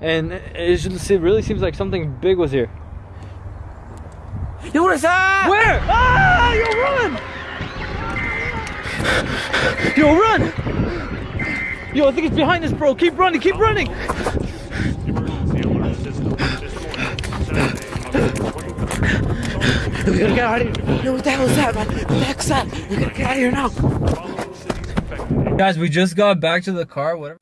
and it, just, it really seems like something big was here. Yo, what is that? Where? Ah! Yo, run! Yo, run! Yo, I think it's behind us, bro. Keep running, keep running. We gotta get out of here. Yo, what the hell is that, man? What the heck's that? We gotta get out of here now. Guys, we just got back to the car. Whatever.